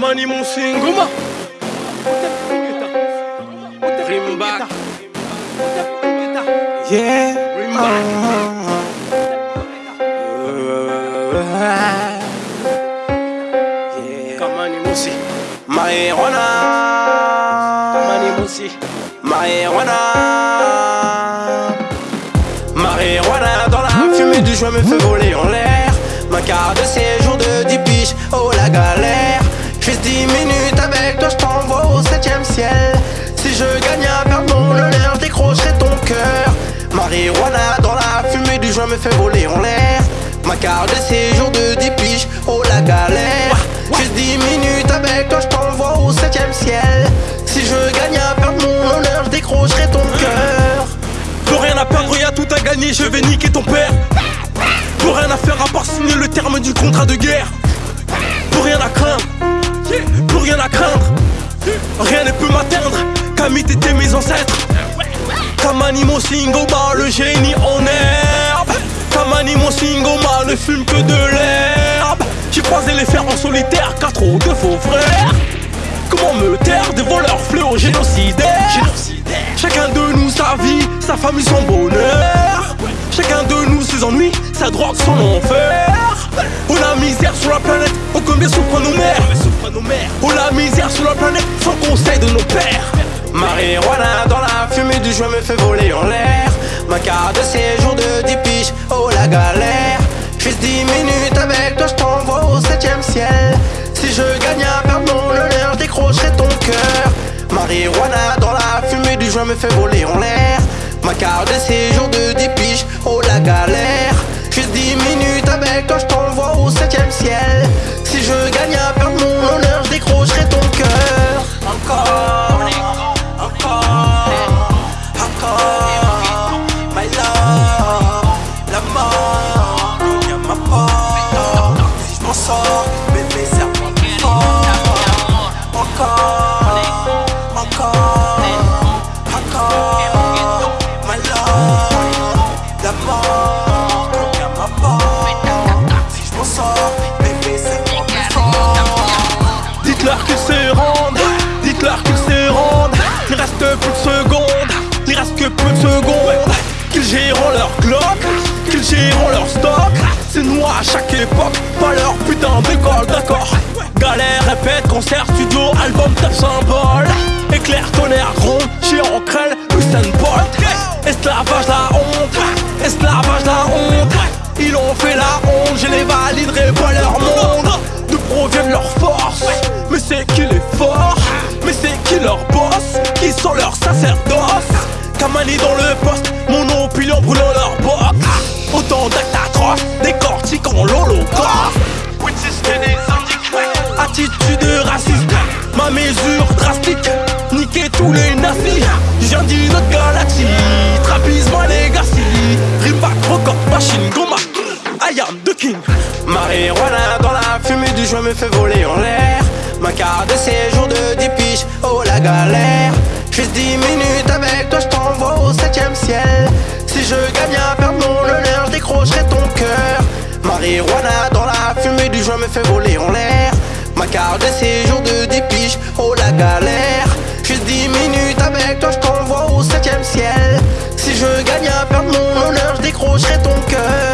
Kamani mon singoma Rimba Yeah. Rimba. Kamani. Kamani dans la fumée du joint me fait voler en l'air. Ma carte de séjour de 10 cœur. Marijuana dans la fumée du joint me fait voler en l'air. Ma carte de séjour de 10 piges, oh la galère. Juste 10 minutes avec toi, je t'envoie au 7ème ciel. Si je gagne à perdre mon honneur, je décrocherai ton cœur. Plus rien à perdre, y'a tout à gagner, je vais niquer ton père Plus rien à faire à part signer le terme du contrat de guerre Plus rien à craindre, plus rien à craindre Rien ne peut m'atteindre, Camille t'étais mes ancêtres Kamani mon singoma, le génie en herbe Kamani mon singoma ne fume que de l'herbe J'ai croisé les fers en solitaire, quatre ou deux faux frères. Comment me taire des voleurs fléaux génocidaires? Chacun de nous sa vie, sa famille, son bonheur. Chacun de nous ses ennuis, sa drogue, son enfer. Oh la misère sur la planète, oh combien souffrent nos mères? Oh la misère sur la planète, sans conseil de nos pères Marijuana dans la fumée du joint me fait voler en l'air. Ma carte de séjour de 10 piges, oh la galère. Juste 10 minutes avec toi, je t'envoie au 7ème ciel. Si je gagne à perdre mon honneur, je décrocherai ton cœur. Marijuana dans la fumée du joint me fait voler en l'air. Ma carte de séjour de 10 C'est nous à chaque époque, pas leur putain d'école, d'accord Galère, répète, concert, studio, album, top symbole. Éclair, tonnerre, gronde, chiant, crêle, Usain Bolt. Esclavage, la honte, esclavage, la honte. Ils ont fait la honte, je les validerai pas leur monde. D'où proviennent leurs forces Mais c'est qui les forts Mais c'est qui leur boss? Qui sont leurs sacerdoces Kamani dans le poste Attitude raciste. Ma mesure drastique. Niquer tous les nazis. Viens d'une autre galaxie. Trapisme legacy Ribac, record, machine, goma I am the king. Dans la fumée du joint me fait voler en l'air. Ma carte de séjour de 10 piges, oh la galère. Juste 10 minutes du joint me fait voler en l'air. Ma carte de séjour de 10 piges, oh la galère. Juste 10 minutes avec toi, je t'envoie au 7ème ciel. Si je gagne à perdre mon honneur, je décrocherai ton cœur